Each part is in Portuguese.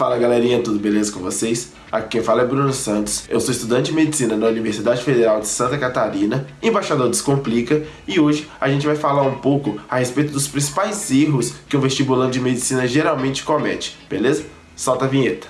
Fala galerinha, tudo beleza com vocês? Aqui quem fala é Bruno Santos, eu sou estudante de Medicina na Universidade Federal de Santa Catarina, embaixador Descomplica, e hoje a gente vai falar um pouco a respeito dos principais erros que um vestibulando de Medicina geralmente comete, beleza? Solta a vinheta.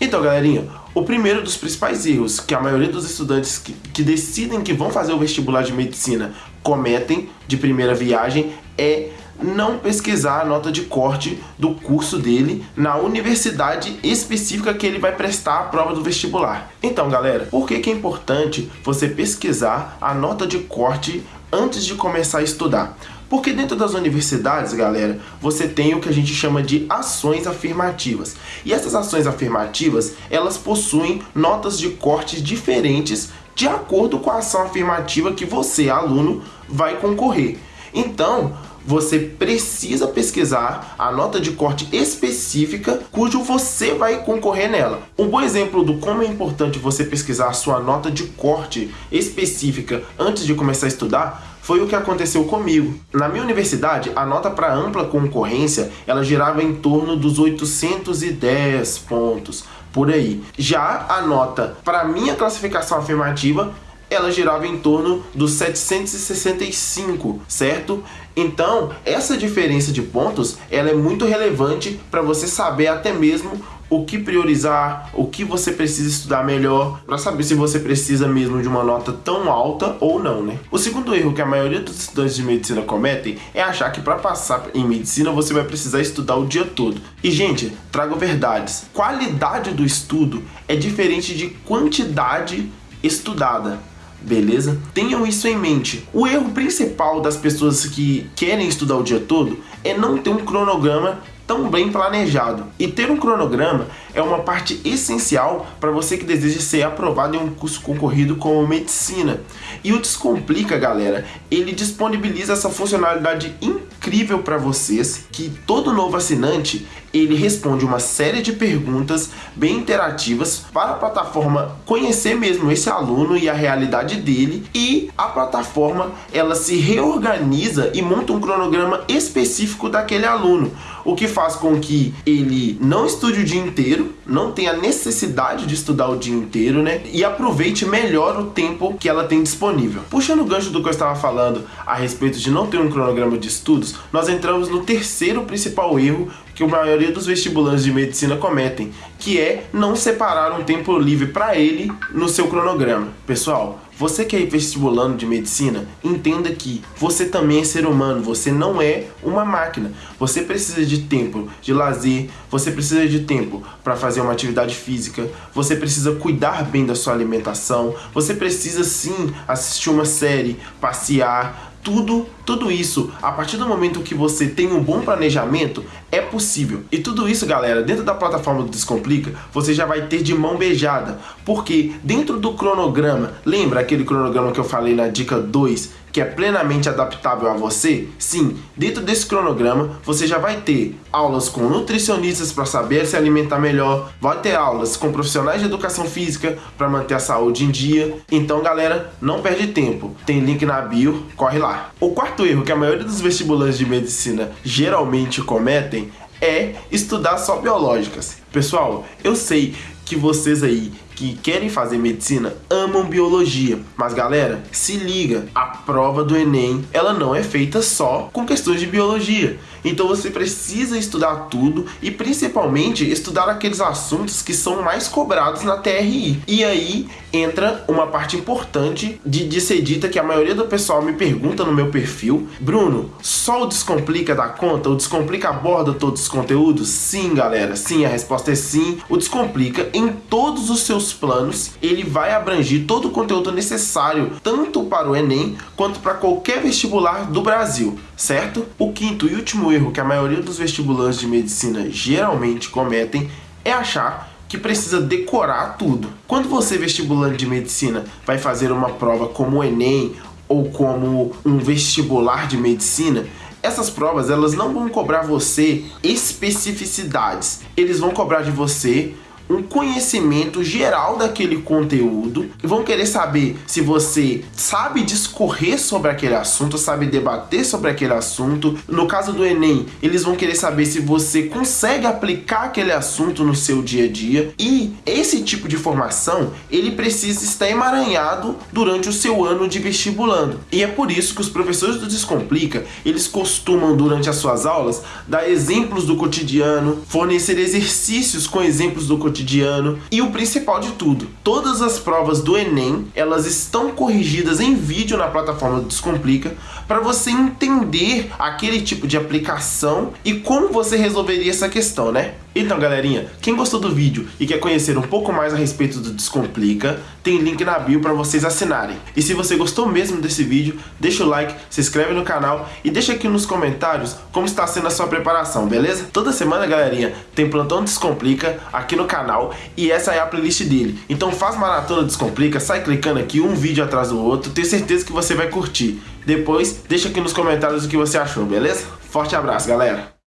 Então galerinha, o primeiro dos principais erros que a maioria dos estudantes que, que decidem que vão fazer o vestibular de Medicina cometem de primeira viagem é não pesquisar a nota de corte do curso dele na universidade específica que ele vai prestar a prova do vestibular. Então, galera, por que, que é importante você pesquisar a nota de corte antes de começar a estudar? Porque dentro das universidades, galera, você tem o que a gente chama de ações afirmativas. E essas ações afirmativas, elas possuem notas de corte diferentes de acordo com a ação afirmativa que você, aluno, vai concorrer. Então, você precisa pesquisar a nota de corte específica cujo você vai concorrer nela. Um bom exemplo do como é importante você pesquisar a sua nota de corte específica antes de começar a estudar foi o que aconteceu comigo. Na minha universidade, a nota para ampla concorrência, ela girava em torno dos 810 pontos, por aí. Já a nota para minha classificação afirmativa ela girava em torno dos 765, certo? Então, essa diferença de pontos, ela é muito relevante para você saber até mesmo o que priorizar, o que você precisa estudar melhor, para saber se você precisa mesmo de uma nota tão alta ou não, né? O segundo erro que a maioria dos estudantes de medicina cometem é achar que para passar em medicina você vai precisar estudar o dia todo. E gente, trago verdades. Qualidade do estudo é diferente de quantidade estudada beleza? Tenham isso em mente. O erro principal das pessoas que querem estudar o dia todo é não ter um cronograma tão bem planejado. E ter um cronograma é uma parte essencial para você que deseja ser aprovado em um curso concorrido como medicina. E o Descomplica, galera, ele disponibiliza essa funcionalidade incrível para vocês, que todo novo assinante, ele responde uma série de perguntas bem interativas para a plataforma conhecer mesmo esse aluno e a realidade dele e a plataforma ela se reorganiza e monta um cronograma específico daquele aluno, o que faz com que ele não estude o dia inteiro, não tenha necessidade de estudar o dia inteiro, né? E aproveite melhor o tempo que ela tem disponível. Puxando o gancho do que eu estava falando a respeito de não ter um cronograma de estudos, nós entramos no terceiro principal erro que a maioria dos vestibulantes de medicina cometem, que é não separar um tempo livre para ele no seu cronograma. Pessoal, você que é vestibulando de medicina, entenda que você também é ser humano, você não é uma máquina. Você precisa de tempo de lazer, você precisa de tempo para fazer uma atividade física, você precisa cuidar bem da sua alimentação, você precisa sim assistir uma série, passear, tudo, tudo isso, a partir do momento que você tem um bom planejamento, é possível. E tudo isso, galera, dentro da plataforma do Descomplica, você já vai ter de mão beijada. Porque dentro do cronograma, lembra aquele cronograma que eu falei na dica 2, que é plenamente adaptável a você? Sim, dentro desse cronograma você já vai ter aulas com nutricionistas para saber se alimentar melhor, vai ter aulas com profissionais de educação física para manter a saúde em dia. Então, galera, não perde tempo. Tem link na bio, corre lá. O quarto erro que a maioria dos vestibulantes de medicina geralmente cometem é estudar só biológicas. Pessoal, eu sei que vocês aí que querem fazer medicina amam biologia. Mas galera, se liga, a prova do Enem, ela não é feita só com questões de biologia. Então você precisa estudar tudo e principalmente estudar aqueles assuntos que são mais cobrados na TRI. E aí entra uma parte importante de, de ser dita que a maioria do pessoal me pergunta no meu perfil, Bruno, só o Descomplica dá conta? O Descomplica aborda todos os conteúdos? Sim, galera, sim, a resposta é sim. O Descomplica em todos os seus planos, ele vai abranger todo o conteúdo necessário, tanto para o Enem, quanto para qualquer vestibular do Brasil, certo? O quinto e último erro que a maioria dos vestibulantes de medicina geralmente cometem é achar que precisa decorar tudo. Quando você, vestibulante de medicina, vai fazer uma prova como o Enem ou como um vestibular de medicina, essas provas elas não vão cobrar você especificidades. Eles vão cobrar de você um conhecimento geral daquele conteúdo, vão querer saber se você sabe discorrer sobre aquele assunto, sabe debater sobre aquele assunto. No caso do Enem, eles vão querer saber se você consegue aplicar aquele assunto no seu dia a dia. E esse tipo de formação, ele precisa estar emaranhado durante o seu ano de vestibulando. E é por isso que os professores do Descomplica, eles costumam durante as suas aulas dar exemplos do cotidiano, fornecer exercícios com exemplos do cotidiano. E o principal de tudo, todas as provas do Enem, elas estão corrigidas em vídeo na plataforma do Descomplica para você entender aquele tipo de aplicação e como você resolveria essa questão, né? Então, galerinha, quem gostou do vídeo e quer conhecer um pouco mais a respeito do Descomplica, tem link na bio para vocês assinarem. E se você gostou mesmo desse vídeo, deixa o like, se inscreve no canal e deixa aqui nos comentários como está sendo a sua preparação, beleza? Toda semana, galerinha, tem Plantão Descomplica aqui no canal e essa é a playlist dele. Então faz maratona Descomplica, sai clicando aqui um vídeo atrás do outro, tenho certeza que você vai curtir. Depois, deixa aqui nos comentários o que você achou, beleza? Forte abraço, galera!